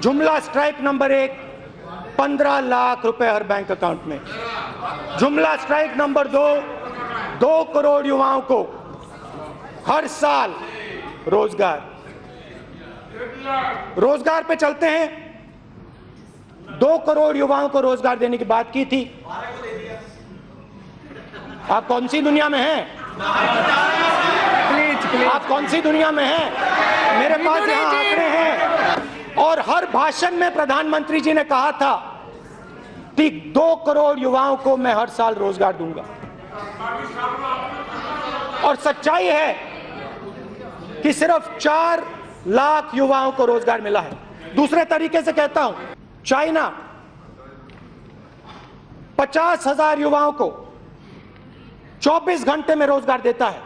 जुमला strike number एक पंद्रह लाख रुपए हर बैंक अकाउंट में। जुमला स्ट्राइक नंबर दो दो करोड़ युवाओं को हर साल रोज़गार। रोज़गार पे चलते हैं। दो करोड़ युवाओं को रोज़गार देने की बात की थी। आप कौन सी दुनिया में हैं? आप कौन सी दुनिया में हैं? मेरे पास यहाँ आंकड़े हैं। हर भाषण में प्रधानमंत्री जी ने कहा था कि दो करोड़ युवाओं को मैं हर साल रोज़गार दूँगा। और सच्चाई है कि सिर्फ़ चार लाख युवाओं को रोज़गार मिला है। दूसरे तरीके से कहता हूँ, चाइना पचास हज़ार युवाओं को 24 घंटे में रोज़गार देता है।